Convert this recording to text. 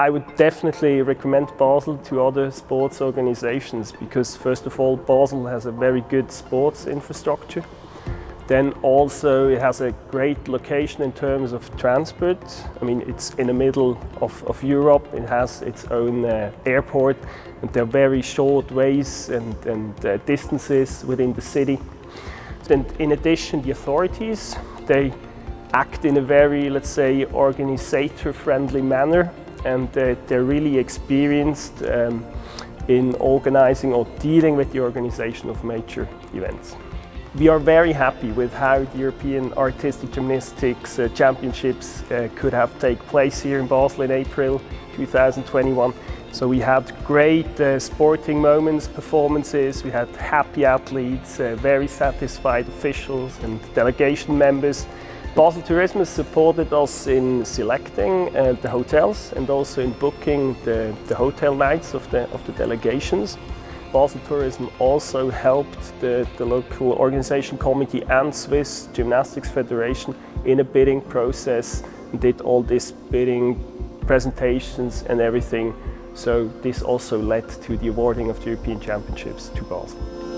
I would definitely recommend Basel to other sports organizations because first of all Basel has a very good sports infrastructure. Then also it has a great location in terms of transport. I mean it's in the middle of, of Europe, it has its own uh, airport and there are very short ways and, and uh, distances within the city. And in addition the authorities, they act in a very, let's say, organizator-friendly manner and uh, they're really experienced um, in organizing or dealing with the organization of major events. We are very happy with how the European Artistic Gymnastics uh, Championships uh, could have take place here in Basel in April 2021. So we had great uh, sporting moments, performances, we had happy athletes, uh, very satisfied officials and delegation members. Basel Tourismus supported us in selecting uh, the hotels and also in booking the, the hotel nights of the, of the delegations. Basel Tourism also helped the, the local organization committee and Swiss Gymnastics Federation in a bidding process and did all this bidding presentations and everything. So this also led to the awarding of the European Championships to Basel.